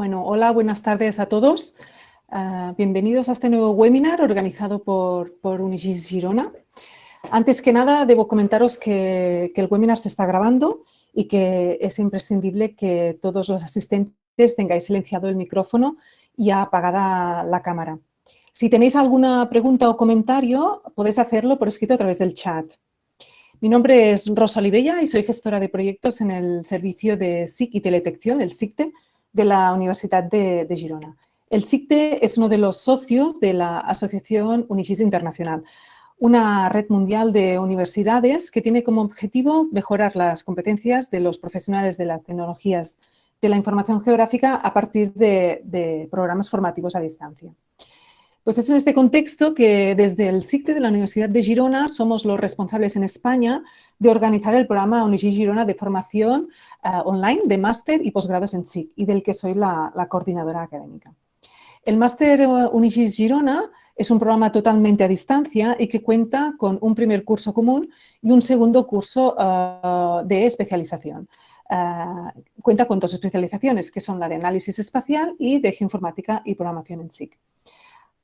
Bueno, hola, buenas tardes a todos. Uh, bienvenidos a este nuevo webinar organizado por, Unigis Girona. Antes que nada, debo comentaros que, que, el webinar se está grabando y que es imprescindible que todos los asistentes tengáis silenciado el micrófono y apagada la cámara. Si tenéis alguna pregunta o comentario, podéis hacerlo por escrito a través del chat. Mi nombre es Rosa Olivella y soy gestora de proyectos en el servicio de SIC y Teletección, el SICTE, de la Universidad de, Girona. El SICTE es uno de los socios de la Asociación Unisys Internacional, una red mundial de universidades que tiene como objetivo mejorar las competencias de los profesionales de las tecnologías de la información geográfica a partir de programas formativos a distancia. Pues es en este contexto que desde el SICTE de la Universidad de Girona somos los responsables en España de organizar el programa Unigis Girona de formación uh, online de máster y posgrados en SIC y del que soy la, coordinadora académica. El máster Unigis Girona es un programa totalmente a distancia y que cuenta con un primer curso común y un segundo curso uh, de especialización. Cuenta con dos especializaciones, que son la de análisis espacial y de geoinformática y programación en SIC.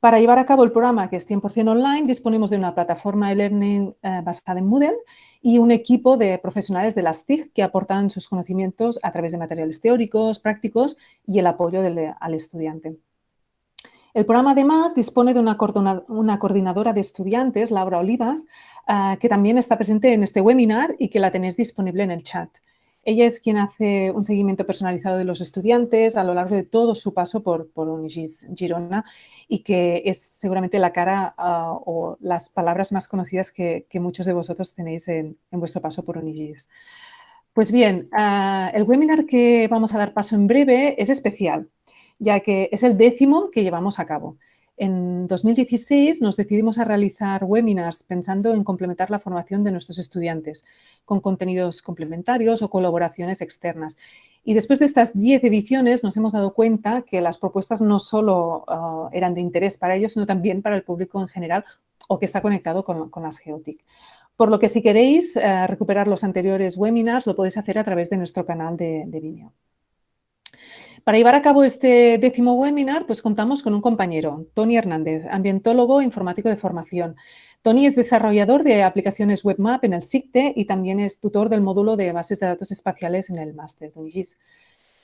Para llevar a cabo el programa, que es 100% online, disponemos de una plataforma de learning eh, basada en Moodle y un equipo de profesionales de las TIC que aportan sus conocimientos a través de materiales teóricos, prácticos y el apoyo al estudiante. El programa además dispone de una, coordinadora de estudiantes, Laura Olivas, uh, que también está presente en este webinar y que la tenéis disponible en el chat. Ella es quien hace un seguimiento personalizado de los estudiantes a lo largo de todo su paso por, por Unigis Girona y que es seguramente la cara uh, o las palabras más conocidas que, que, muchos de vosotros tenéis en, en vuestro paso por Unigis. Pues bien, uh, el webinar que vamos a dar paso en breve es especial, ya que es el décimo que llevamos a cabo. En 2016 nos decidimos a realizar webinars pensando en complementar la formación de nuestros estudiantes con contenidos complementarios o colaboraciones externas. Y después de estas 10 ediciones nos hemos dado cuenta que las propuestas no solo uh, eran de interés para ellos, sino también para el público en general o que está conectado con, con las Geotic. Por lo que si queréis uh, recuperar los anteriores webinars, lo podéis hacer a través de nuestro canal de, de Vimeo. Para llevar a cabo este décimo webinar, pues contamos con un compañero, Tony Hernández, ambientólogo informático de formación. Tony es desarrollador de aplicaciones WebMap en el SICTE y también es tutor del módulo de bases de datos espaciales en el máster de UNIGIS.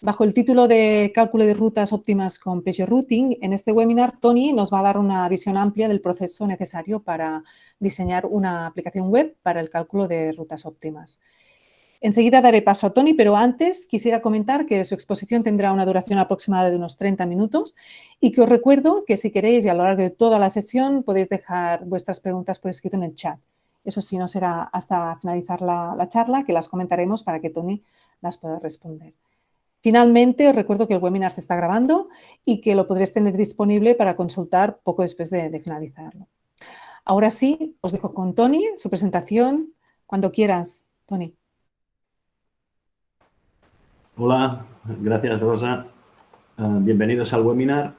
Bajo el título de Cálculo de rutas óptimas con Peugeot Routing, en este webinar Tony nos va a dar una visión amplia del proceso necesario para diseñar una aplicación web para el cálculo de rutas óptimas. Enseguida daré paso a Tony, pero antes quisiera comentar que su exposición tendrá una duración aproximada de unos 30 minutos y que os recuerdo que si queréis y a lo largo de toda la sesión podéis dejar vuestras preguntas por escrito en el chat. Eso sí, no será hasta finalizar la, la charla que las comentaremos para que Tony las pueda responder. Finalmente, os recuerdo que el webinar se está grabando y que lo podréis tener disponible para consultar poco después de, de finalizarlo. Ahora sí, os dejo con Tony, su presentación, cuando quieras, Tony. Hola, gracias Rosa. Uh, bienvenidos al webinar.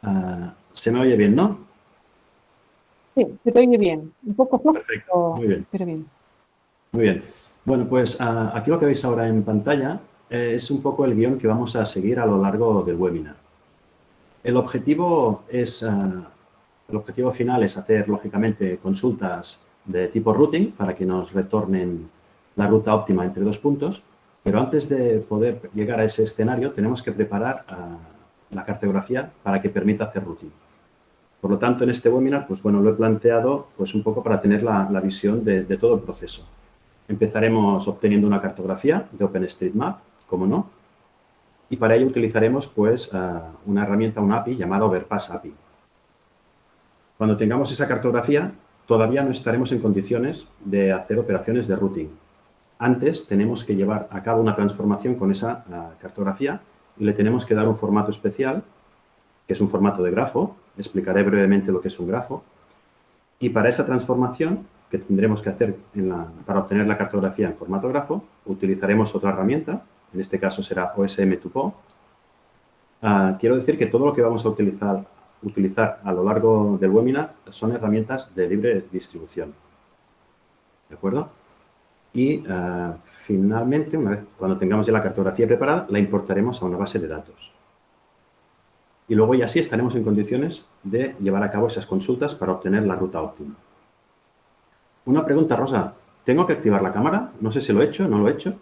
Uh, se me oye bien, ¿no? Sí, se te oye bien. Un poco flojo, Perfecto, muy bien. pero bien. Muy bien. Bueno, pues uh, aquí lo que veis ahora en pantalla eh, es un poco el guion que vamos a seguir a lo largo del webinar. El objetivo es, el objetivo final es hacer, lógicamente, consultas de tipo routing para que nos retornen la ruta óptima entre dos puntos pero antes de poder llegar a ese escenario, tenemos que preparar uh, la cartografía para que permita hacer routing. Por lo tanto, en este webinar, pues bueno, lo he planteado pues un poco para tener la, visión de, todo el proceso. Empezaremos obteniendo una cartografía de OpenStreetMap, como no, y para ello utilizaremos pues uh, una herramienta, una API llamada Overpass API. Cuando tengamos esa cartografía, todavía no estaremos en condiciones de hacer operaciones de routing, antes tenemos que llevar a cabo una transformación con esa uh, cartografía y le tenemos que dar un formato especial, que es un formato de grafo. Explicaré brevemente lo que es un grafo. Y para esa transformación que tendremos que hacer la, para obtener la cartografía en formato grafo, utilizaremos otra herramienta, en este caso será OSM2PO. Uh, quiero decir que todo lo que vamos a utilizar, utilizar a lo largo del webinar son herramientas de libre distribución. ¿De acuerdo? Y uh, finalmente, una vez cuando tengamos ya la cartografía preparada, la importaremos a una base de datos. y luego ya sí estaremos en condiciones de llevar a cabo esas consultas para obtener la ruta óptima. Una pregunta, Rosa. ¿Tengo que activar la cámara? No sé si lo he hecho, no lo he hecho.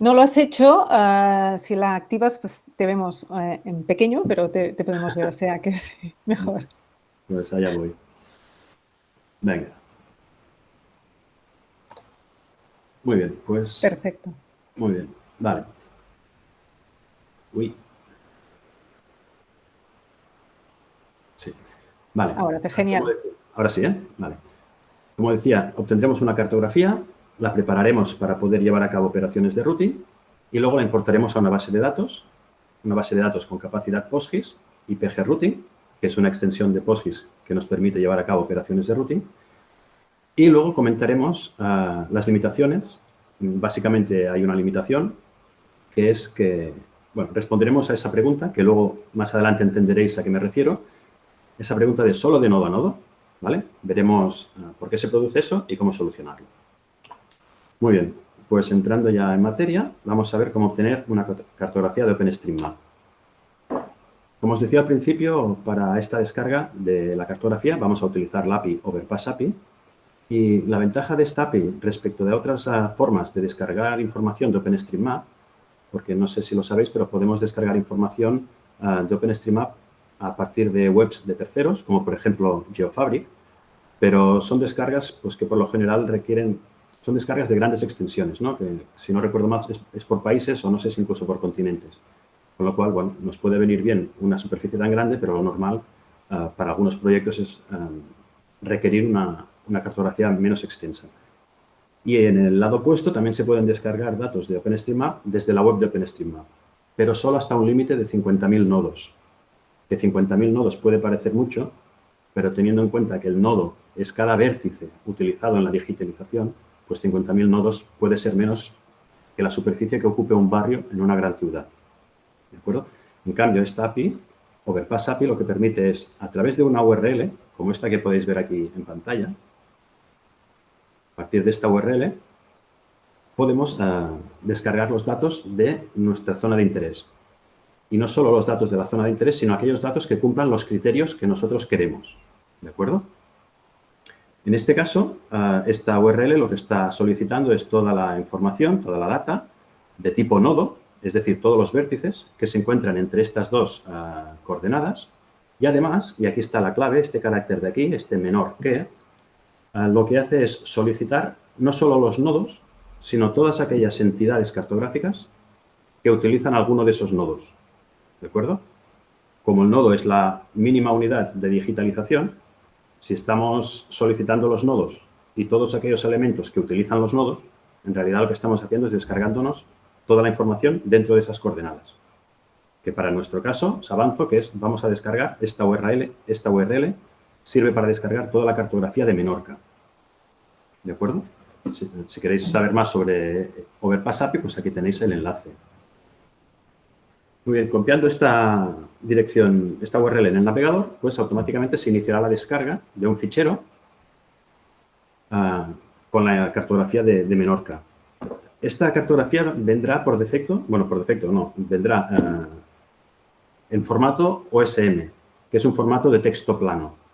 No lo has hecho, ah, si la activas pues te vemos eh, en pequeño, pero te, podemos ver, o sea que es mejor. Pues allá voy. Venga. Muy bien, pues... Perfecto. Muy bien, vale. Uy. Sí, vale. Ahora, te genial. Ahora sí, ¿eh? Vale. Como decía, obtendremos una cartografía, la prepararemos para poder llevar a cabo operaciones de routing y luego la importaremos a una base de datos, una base de datos con capacidad PostGIS y PG Routing, que es una extensión de PostGIS que nos permite llevar a cabo operaciones de routing. Y luego comentaremos ah, las limitaciones. Básicamente hay una limitación que es que, bueno, responderemos a esa pregunta, que luego más adelante entenderéis a qué me refiero, esa pregunta de solo de nodo a nodo, ¿vale? Veremos ah, por qué se produce eso y cómo solucionarlo. Muy bien, pues entrando ya en materia, vamos a ver cómo obtener una cartografía de OpenStreetMap. Como os decía al principio, para esta descarga de la cartografía vamos a utilizar la API Overpass API y la ventaja de esta API respecto de otras ah, formas de descargar información de OpenStreetMap, porque no sé si lo sabéis, pero podemos descargar información ah, de OpenStreetMap a partir de webs de terceros, como por ejemplo GeoFabric, pero son descargas pues, que por lo general requieren son descargas de grandes extensiones, ¿no? que si no recuerdo mal es, por países o no sé si incluso por continentes. Con lo cual, bueno, nos puede venir bien una superficie tan grande, pero lo normal ah, para algunos proyectos es ah, requerir una, una, cartografía menos extensa. Y en el lado opuesto también se pueden descargar datos de OpenStreetMap desde la web de OpenStreetMap, pero solo hasta un límite de 50.000 nodos. Que 50.000 nodos puede parecer mucho, pero teniendo en cuenta que el nodo es cada vértice utilizado en la digitalización, pues 50.000 nodos puede ser menos que la superficie que ocupe un barrio en una gran ciudad. ¿De acuerdo? En cambio, esta API, Overpass API, lo que permite es, a través de una URL, como esta que podéis ver aquí en pantalla, partir de esta URL, podemos eh, descargar los datos de nuestra zona de interés. Y no solo los datos de la zona de interés, sino aquellos datos que cumplan los criterios que nosotros queremos. ¿De acuerdo? En este caso, eh, esta URL lo que está solicitando es toda la información, toda la data de tipo nodo, es decir, todos los vértices que se encuentran entre estas dos eh, coordenadas. Y además, y aquí está la clave, este carácter de aquí, este menor que, lo que hace es solicitar no solo los nodos, sino todas aquellas entidades cartográficas que utilizan alguno de esos nodos. ¿De acuerdo? Como el nodo es la mínima unidad de digitalización, si estamos solicitando los nodos y todos aquellos elementos que utilizan los nodos, en realidad lo que estamos haciendo es descargándonos toda la información dentro de esas coordenadas. Que para nuestro caso, os avanzo, que es, vamos a descargar esta URL, esta URL sirve para descargar toda la cartografía de Menorca. ¿De acuerdo? Si, queréis saber más sobre Overpass API, pues aquí tenéis el enlace. Muy bien, copiando esta dirección, esta URL en el navegador, pues automáticamente se iniciará la descarga de un fichero ah, con la cartografía de, Menorca. Esta cartografía vendrá por defecto, bueno, por defecto no, vendrá ah, en formato OSM, que es un formato de texto plano.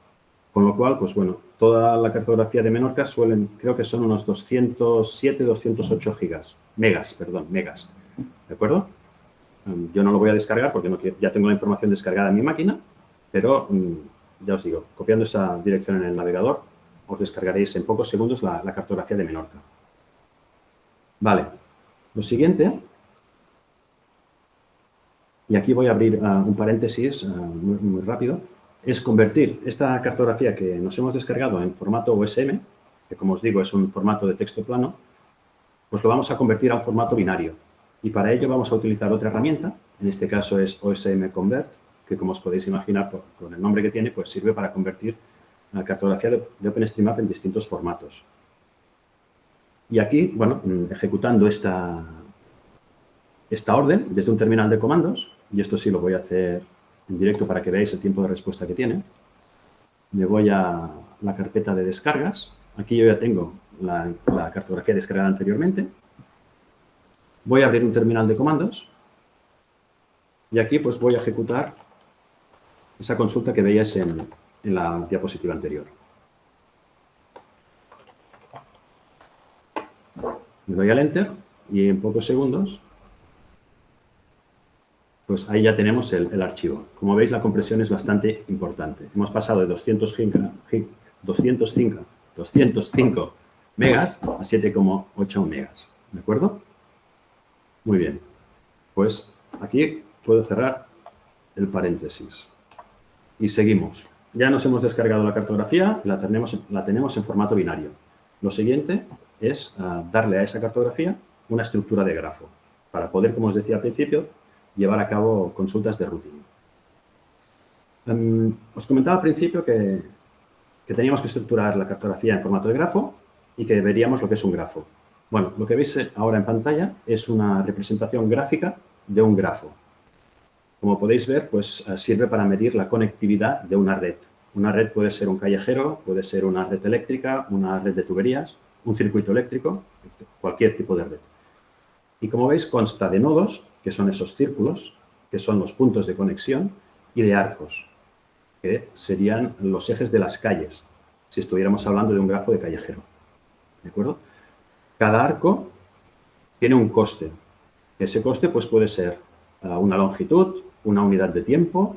Con lo cual, pues bueno, toda la cartografía de Menorca suelen, creo que son unos 207, 208 gigas, megas, perdón, megas, ¿de acuerdo? Mm, yo no lo voy a descargar porque ya tengo la información descargada en mi máquina, pero mm, ya os digo, copiando esa dirección en el navegador, os descargaréis en pocos segundos la, cartografía de Menorca. Vale, lo siguiente, y aquí voy a abrir ah, un paréntesis ah, muy, rápido, es convertir esta cartografía que nos hemos descargado en formato OSM, que como os digo es un formato de texto plano, pues lo vamos a convertir a un formato binario. Y para ello vamos a utilizar otra herramienta, en este caso es OSM Convert, que como os podéis imaginar con el nombre que tiene, pues sirve para convertir la cartografía de OpenStreetMap en distintos formatos. Y aquí, bueno, mm, ejecutando esta, esta orden desde un terminal de comandos, y esto sí lo voy a hacer en directo para que veáis el tiempo de respuesta que tiene, me voy a la carpeta de descargas. Aquí yo ya tengo la, cartografía descargada anteriormente. Voy a abrir un terminal de comandos Y aquí pues voy a ejecutar esa consulta que veíais en, en la diapositiva anterior. Le doy al Enter y en pocos segundos, pues ahí ya tenemos el, archivo. Como veis, la compresión es bastante importante. Hemos pasado de 205, 205, 205 megas a 7,8 megas. ¿De acuerdo? Muy bien. Pues aquí puedo cerrar el paréntesis. Y seguimos. Ya nos hemos descargado la cartografía, la tenemos, la tenemos en formato binario. Lo siguiente es ah, darle a esa cartografía una estructura de grafo para poder, como os decía al principio, llevar a cabo consultas de routing. Em, os comentaba al principio que, que teníamos que estructurar la cartografía en formato de grafo y que veríamos lo que es un grafo. Bueno, lo que veis ahora en pantalla es una representación gráfica de un grafo. Como podéis ver, pues eh, sirve para medir la conectividad de una red. Una red puede ser un callejero, puede ser una red eléctrica, una red de tuberías, un circuito eléctrico, cualquier tipo de red. Y como veis, consta de nodos, que son esos círculos, que son los puntos de conexión, y de arcos, que serían los ejes de las calles, si estuviéramos hablando de un grafo de callejero. ¿De acuerdo? Cada arco tiene un coste. Ese coste pues, puede ser ah, una longitud, una unidad de tiempo,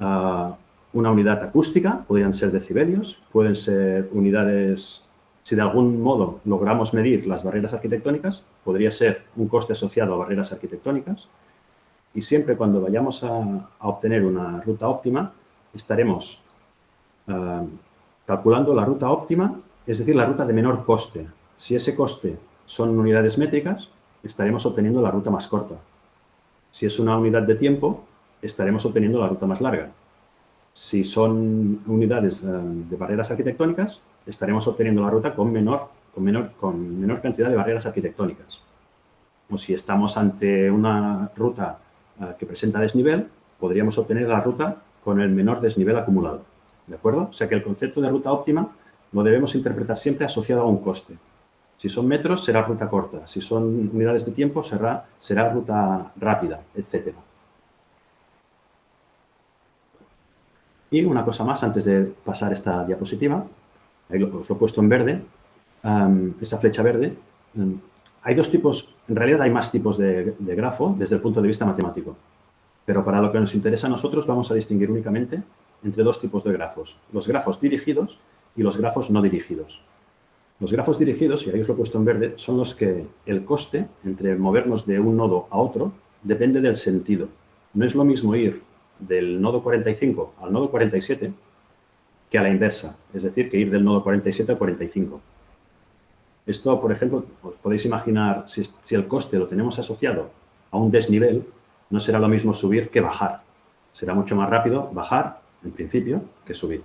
ah, una unidad acústica, podrían ser decibelios, pueden ser unidades si de algún modo logramos medir las barreras arquitectónicas, podría ser un coste asociado a barreras arquitectónicas y siempre cuando vayamos a, obtener una ruta óptima, estaremos ah, calculando la ruta óptima, es decir, la ruta de menor coste. Si ese coste son unidades métricas, estaremos obteniendo la ruta más corta. Si es una unidad de tiempo, estaremos obteniendo la ruta más larga. Si son unidades ah, de barreras arquitectónicas, estaremos obteniendo la ruta con menor, con menor, con menor cantidad de barreras arquitectónicas. O si estamos ante una ruta eh, que presenta desnivel, podríamos obtener la ruta con el menor desnivel acumulado. ¿De acuerdo? O sea que el concepto de ruta óptima lo debemos interpretar siempre asociado a un coste. Si son metros, será ruta corta. Si son unidades de tiempo, será, será ruta rápida, etc. Y una cosa más antes de pasar esta diapositiva ahí os lo he puesto en verde, esa flecha verde. hay dos tipos, en realidad hay más tipos de, grafo desde el punto de vista matemático, pero para lo que nos interesa a nosotros vamos a distinguir únicamente entre dos tipos de grafos, los grafos dirigidos y los grafos no dirigidos. Los grafos dirigidos, y ahí os lo he puesto en verde, son los que el coste entre movernos de un nodo a otro depende del sentido. No es lo mismo ir del nodo 45 al nodo 47 que a la inversa, es decir, que ir del nodo 47 al 45. Esto, por ejemplo, os podéis imaginar, si, el coste lo tenemos asociado a un desnivel, no será lo mismo subir que bajar. Será mucho más rápido bajar, en principio, que subir.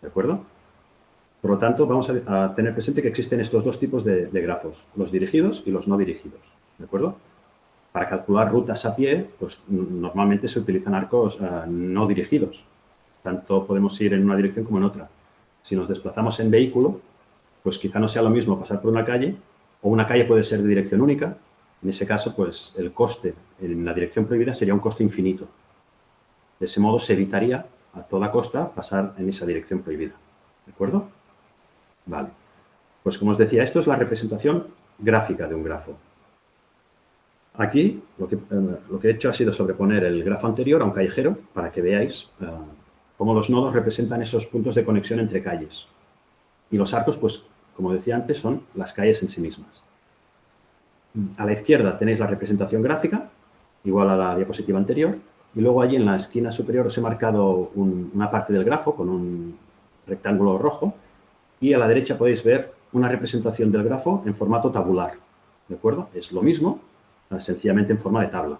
¿De acuerdo? Por lo tanto, vamos a, tener presente que existen estos dos tipos de, grafos, los dirigidos y los no dirigidos. ¿De acuerdo? Para calcular rutas a pie, pues normalmente se utilizan arcos eh, no dirigidos, tanto podemos ir en una dirección como en otra. Si nos desplazamos en vehículo, pues quizá no sea lo mismo pasar por una calle, o una calle puede ser de dirección única. En ese caso, pues el coste en la dirección prohibida sería un coste infinito. De ese modo se evitaría a toda costa pasar en esa dirección prohibida. ¿De acuerdo? Vale. Pues como os decía, esto es la representación gráfica de un grafo. Aquí lo que, eh, lo que he hecho ha sido sobreponer el grafo anterior a un callejero para que veáis eh, como los nodos representan esos puntos de conexión entre calles. Y los arcos, pues, como decía antes, son las calles en sí mismas. A la izquierda tenéis la representación gráfica, igual a la diapositiva anterior, y luego allí en la esquina superior os he marcado una parte del grafo con un rectángulo rojo, y a la derecha podéis ver una representación del grafo en formato tabular. ¿De acuerdo? Es lo mismo, sencillamente en forma de tabla.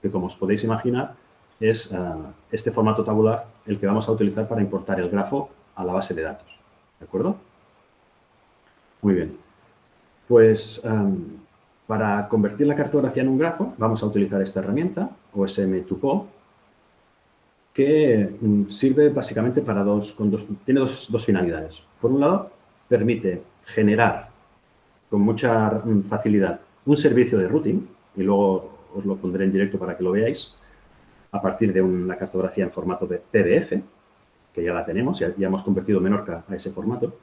Que como os podéis imaginar, es eh, este formato tabular el que vamos a utilizar para importar el grafo a la base de datos. ¿De acuerdo? Muy bien. Pues em, para convertir la cartografía en un grafo vamos a utilizar esta herramienta, OSM2PO, que mm, sirve básicamente para dos, tiene dos, dos finalidades. Por un lado, permite generar con mucha mm, facilidad un servicio de routing, y luego os lo pondré en directo para que lo veáis, a partir de una cartografía en formato de PDF, que ya la tenemos, ya, hemos convertido Menorca a ese formato,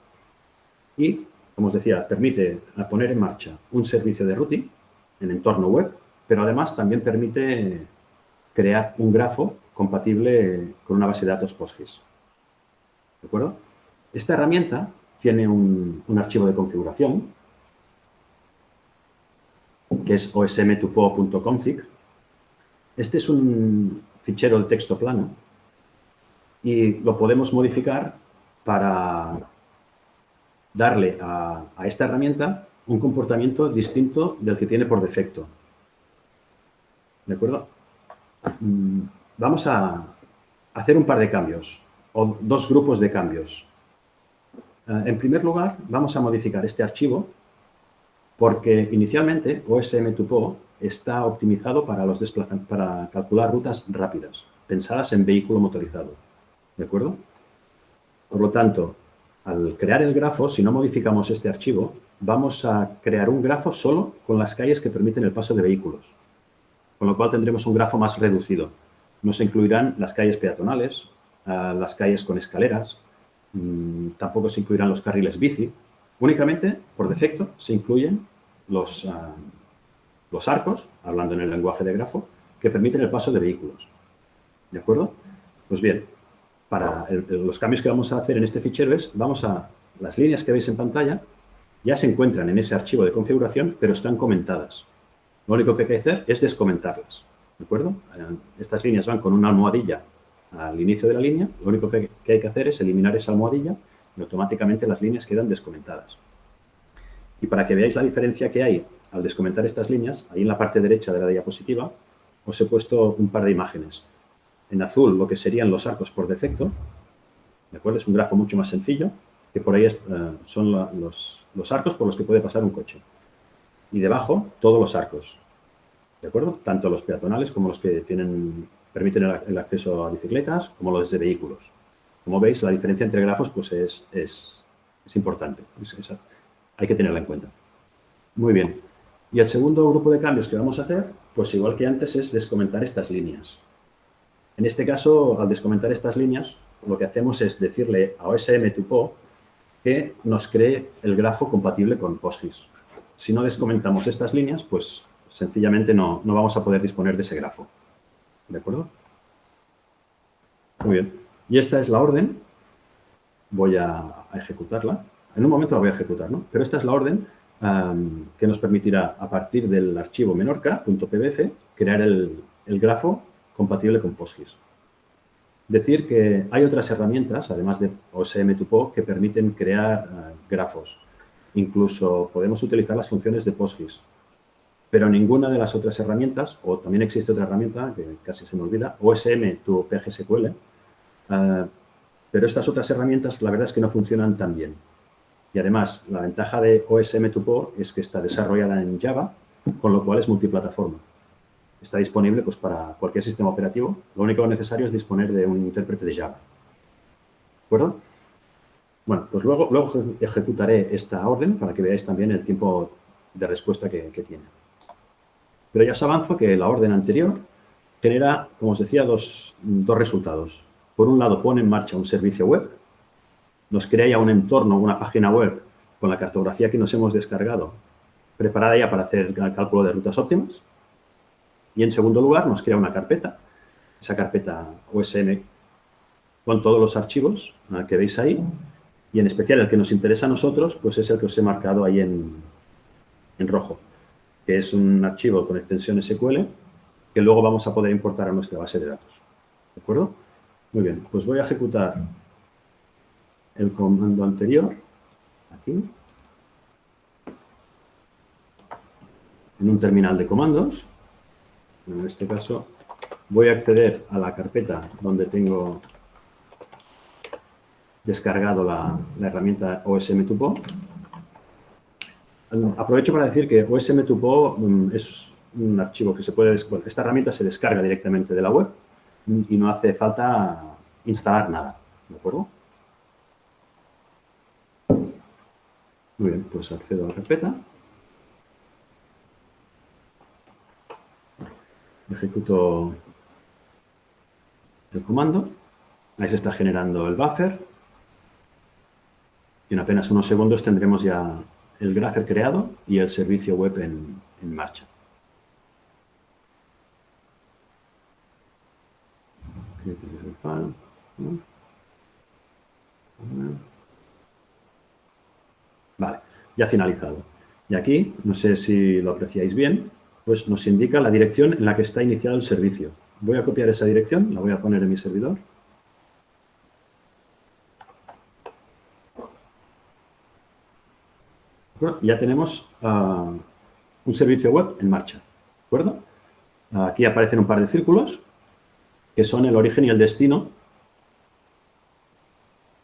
y, como os decía, permite poner en marcha un servicio de routing en entorno web, pero además también permite crear un grafo compatible con una base de datos PostGIS. ¿De acuerdo? Esta herramienta tiene un, archivo de configuración que es osm2po.config. Este es un fichero de texto plano y lo podemos modificar para darle a, esta herramienta un comportamiento distinto del que tiene por defecto. ¿De acuerdo? Mm, vamos a hacer un par de cambios, o dos grupos de cambios. Eh, en primer lugar, vamos a modificar este archivo porque inicialmente OSM2PO está optimizado para, los para calcular rutas rápidas, pensadas en vehículo motorizado. ¿De acuerdo? Por lo tanto, al crear el grafo, si no modificamos este archivo, vamos a crear un grafo solo con las calles que permiten el paso de vehículos. Con lo cual tendremos un grafo más reducido. No se incluirán las calles peatonales, eh, las calles con escaleras, Mm, tampoco se incluirán los carriles bici. Únicamente, por defecto, se incluyen los, ah, los arcos, hablando en el lenguaje de grafo, que permiten el paso de vehículos. ¿De acuerdo? Pues bien, para los cambios que vamos a hacer en este fichero es, vamos a, las líneas que veis en pantalla ya se encuentran en ese archivo de configuración, pero están comentadas. Lo único que hay que hacer es descomentarlas. ¿De acuerdo? Eh, estas líneas van con una almohadilla al inicio de la línea, lo único que hay que hacer es eliminar esa almohadilla y automáticamente las líneas quedan descomentadas. Y para que veáis la diferencia que hay al descomentar estas líneas, ahí en la parte derecha de la diapositiva os he puesto un par de imágenes. En azul lo que serían los arcos por defecto, ¿de acuerdo? Es un grafo mucho más sencillo, que por ahí eh, son los, arcos por los que puede pasar un coche. Y debajo, todos los arcos, ¿de acuerdo? Tanto los peatonales como los que tienen permiten el, acceso a bicicletas como los de vehículos. Como veis, la diferencia entre grafos pues es, es, importante. hay que tenerla en cuenta. Muy bien. Y el segundo grupo de cambios que vamos a hacer, pues igual que antes, es descomentar estas líneas. En este caso, al descomentar estas líneas, lo que hacemos es decirle a OSM2PO que nos cree el grafo compatible con PostGIS. Si no descomentamos estas líneas, pues sencillamente no, no vamos a poder disponer de ese grafo. ¿De acuerdo? Muy bien. Y esta es la orden. Voy a, ejecutarla. En un momento la voy a ejecutar, ¿no? Pero esta es la orden que nos permitirá, a partir del archivo menorca.pbf, crear el, grafo compatible con PostGIS. Decir que hay otras herramientas, además de OSM2PO, que permiten crear eh, grafos. Incluso podemos utilizar las funciones de PostGIS pero ninguna de las otras herramientas, o también existe otra herramienta que casi se me olvida, OSM tu PGSQL, eh, pero estas otras herramientas la verdad es que no funcionan tan bien. Y además, la ventaja de OSM 2 es que está desarrollada en Java, con lo cual es multiplataforma. Está disponible pues, para cualquier sistema operativo. Lo único necesario es disponer de un intérprete de Java. ¿De acuerdo? Bueno, pues luego, luego ejecutaré esta orden para que veáis también el tiempo de respuesta que tiene. Pero ya os avanzo que la orden anterior genera, como os decía, dos, resultados. Por un lado, pone en marcha un servicio web, nos crea ya un entorno, una página web con la cartografía que nos hemos descargado, preparada ya para hacer el cálculo de rutas óptimas. Y en segundo lugar, nos crea una carpeta, esa carpeta OSM con todos los archivos que veis ahí, y en especial el que nos interesa a nosotros, pues es el que os he marcado ahí en, en rojo que es un archivo con extensión SQL que luego vamos a poder importar a nuestra base de datos. ¿De acuerdo? Muy bien, pues voy a ejecutar el comando anterior, aquí, en un terminal de comandos. En este caso, voy a acceder a la carpeta donde tengo descargado la, la herramienta OSM2PO Aprovecho para decir que OSM2PO mm, es un archivo que se puede... esta herramienta se descarga directamente de la web y no hace falta instalar nada, ¿de acuerdo? Muy bien, pues accedo a la carpeta. Ejecuto el comando. Ahí se está generando el buffer. Y en apenas unos segundos tendremos ya el Grapher creado y el servicio web en, marcha. Vale, ya finalizado. Y aquí, no sé si lo apreciáis bien, pues nos indica la dirección en la que está iniciado el servicio. Voy a copiar esa dirección, la voy a poner en mi servidor. ya tenemos ah, un servicio web en marcha. ¿De acuerdo? Aquí aparecen un par de círculos que son el origen y el destino.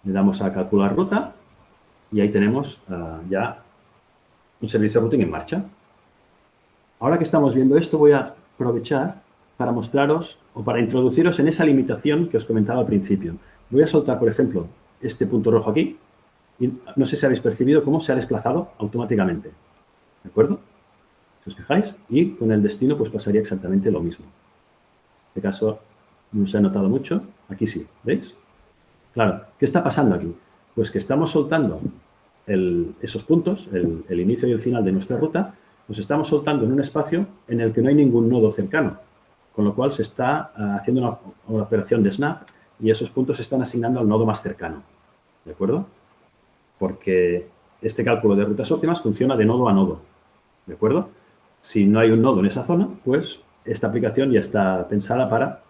Le damos a calcular ruta y ahí tenemos ah, ya un servicio routing en marcha. Ahora que estamos viendo esto, voy a aprovechar para mostraros o para introduciros en esa limitación que os comentaba al principio. Voy a soltar, por ejemplo, este punto rojo aquí y no sé si habéis percibido cómo se ha desplazado automáticamente. ¿De acuerdo? Si os fijáis, y con el destino pues pasaría exactamente lo mismo. En este caso no se ha notado mucho, aquí sí, ¿veis? Claro, ¿qué está pasando aquí? Pues que estamos soltando esos puntos, el, inicio y el final de nuestra ruta, los estamos soltando en un espacio en el que no hay ningún nodo cercano, con lo cual se está ah, haciendo una, una, operación de snap y esos puntos se están asignando al nodo más cercano, ¿de acuerdo? Porque este cálculo de rutas óptimas funciona de nodo a nodo, ¿de acuerdo? Si no hay un nodo en esa zona, pues esta aplicación ya está pensada para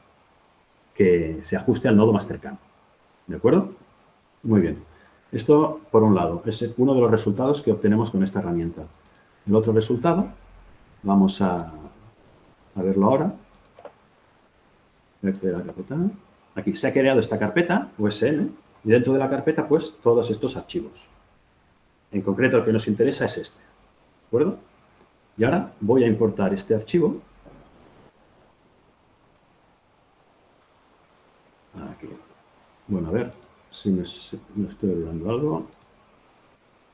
que se ajuste al nodo más cercano, ¿de acuerdo? Muy bien. Esto, por un lado, es uno de los resultados que obtenemos con esta herramienta. El otro resultado, vamos a, verlo ahora. Aquí se ha creado esta carpeta, USN, y dentro de la carpeta, pues, todos estos archivos. En concreto, el que nos interesa es este. ¿De acuerdo? Y ahora voy a importar este archivo. Aquí. Bueno, a ver, si me, estoy olvidando algo.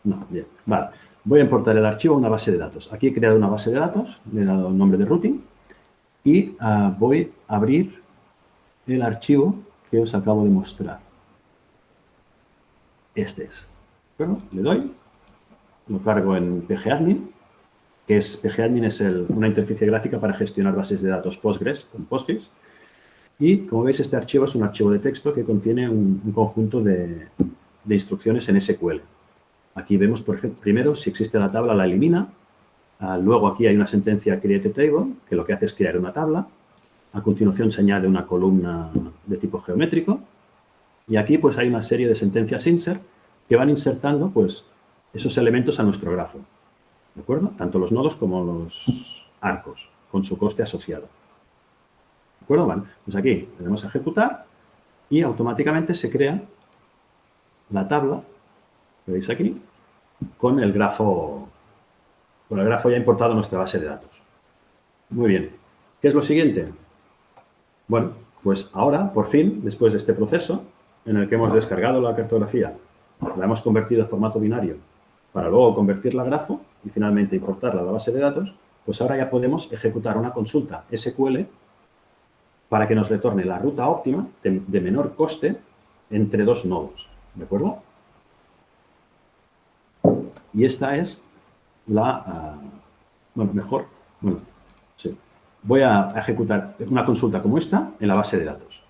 No, bien, vale. Voy a importar el archivo a una base de datos. Aquí he creado una base de datos, le he dado el nombre de routing y ah, voy a abrir el archivo que os acabo de mostrar. Este es. Bueno, le doy, lo cargo en pgadmin, que es pgadmin es una interfaz gráfica para gestionar bases de datos Postgres con Postgres y, como veis, este archivo es un archivo de texto que contiene un, conjunto de, instrucciones en SQL. Aquí vemos, por ejemplo, primero, si existe la tabla, la elimina. Ah, luego aquí hay una sentencia create table, que lo que hace es crear una tabla. A continuación se añade una columna de tipo geométrico. Y aquí pues hay una serie de sentencias insert que van insertando pues esos elementos a nuestro grafo. ¿De acuerdo? Tanto los nodos como los arcos, con su coste asociado acuerdo? pues aquí le damos a ejecutar y automáticamente se crea la tabla, que veis aquí, con el grafo, con el grafo ya importado en nuestra base de datos. Muy bien. ¿Qué es lo siguiente? Bueno, pues ahora, por fin, después de este proceso, en el que hemos descargado la cartografía, la hemos convertido a formato binario, para luego convertirla a grafo y finalmente importarla a la base de datos, pues ahora ya podemos ejecutar una consulta SQL para que nos retorne la ruta óptima de, menor coste entre dos nodos. ¿De acuerdo? Y esta es la... Ah, bueno, mejor. Bueno, sí. Voy a ejecutar una consulta como esta en la base de datos.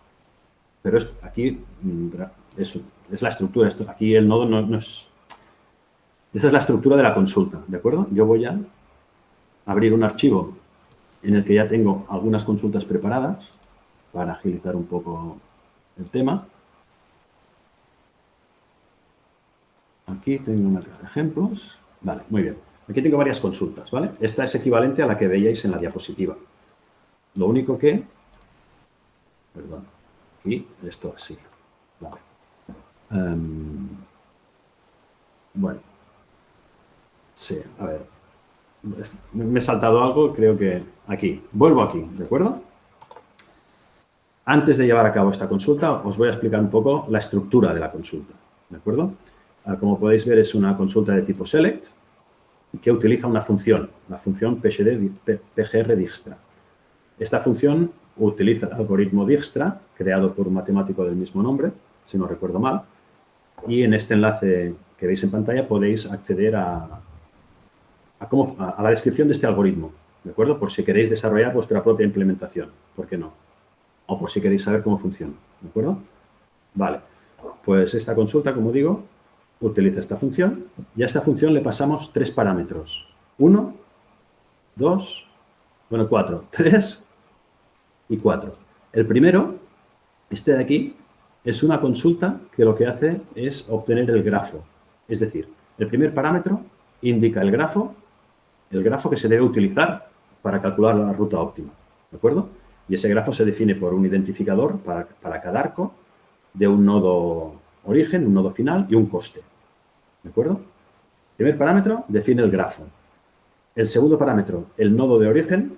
Pero aquí mm, es, es la estructura. Esto, aquí el nodo no, no es... Esta es la estructura de la consulta, ¿de acuerdo? Yo voy a abrir un archivo en el que ya tengo algunas consultas preparadas para agilizar un poco el tema. Aquí tengo una de ejemplos. Vale, muy bien. Aquí tengo varias consultas, ¿vale? Esta es equivalente a la que veíais en la diapositiva. Lo único que... Perdón. Aquí, esto así. Vale. Em, bueno. Sí, a ver. Me he saltado algo, creo que aquí. Vuelvo aquí, ¿de acuerdo? Antes de llevar a cabo esta consulta, os voy a explicar un poco la estructura de la consulta, ¿de acuerdo? Ah, como podéis ver, es una consulta de tipo select que utiliza una función, la función pgr Esta función utiliza el algoritmo Dijkstra, creado por un matemático del mismo nombre, si no recuerdo mal, y en este enlace que veis en pantalla podéis acceder a, a, la descripción de este algoritmo, ¿de acuerdo? Por si queréis desarrollar vuestra propia implementación, ¿por qué no? O por si queréis saber cómo funciona, ¿de acuerdo? Vale, pues esta consulta, como digo, utiliza esta función y a esta función le pasamos tres parámetros. Uno, dos, bueno, cuatro, tres y cuatro. El primero, este de aquí, es una consulta que lo que hace es obtener el grafo. Es decir, el primer parámetro indica el grafo, el grafo que se debe utilizar para calcular la ruta óptima. ¿De acuerdo? Y ese grafo se define por un identificador para, cada arco de un nodo origen, un nodo final y un coste. ¿De acuerdo? El primer parámetro define el grafo. El segundo parámetro, el nodo de origen.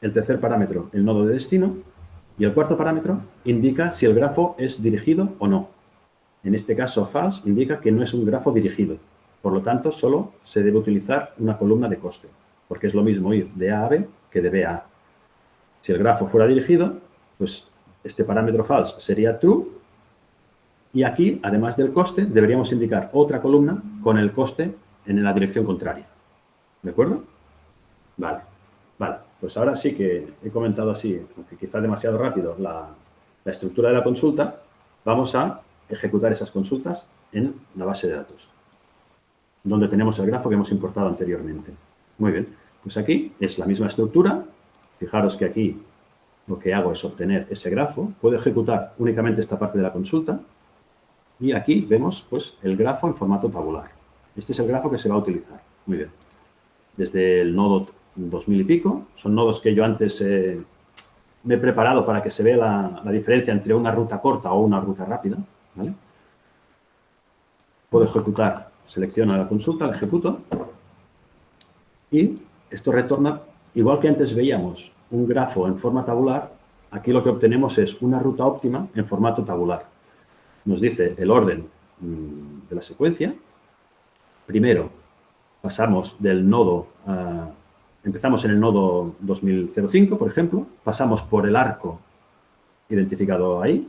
El tercer parámetro, el nodo de destino. Y el cuarto parámetro indica si el grafo es dirigido o no. En este caso, false indica que no es un grafo dirigido. Por lo tanto, solo se debe utilizar una columna de coste, porque es lo mismo ir de A a B que de B a A. Si el grafo fuera dirigido, pues este parámetro false sería true y aquí, además del coste, deberíamos indicar otra columna con el coste en la dirección contraria. ¿De acuerdo? Vale, vale. Pues ahora sí que he comentado así, aunque quizá demasiado rápido, la, la estructura de la consulta. Vamos a ejecutar esas consultas en la base de datos, donde tenemos el grafo que hemos importado anteriormente. Muy bien, pues aquí es la misma estructura. Fijaros que aquí lo que hago es obtener ese grafo. Puedo ejecutar únicamente esta parte de la consulta y aquí vemos pues, el grafo en formato tabular. Este es el grafo que se va a utilizar. Muy bien. Desde el nodo 2000 y pico, son nodos que yo antes eh, me he preparado para que se vea la, diferencia entre una ruta corta o una ruta rápida. Puedo ejecutar, selecciono la consulta, la ejecuto y esto retorna, igual que antes veíamos un grafo en forma tabular, aquí lo que obtenemos es una ruta óptima en formato tabular nos dice el orden mm, de la secuencia. Primero, pasamos del nodo, empezamos en el nodo 2005, por ejemplo, pasamos por el arco identificado ahí,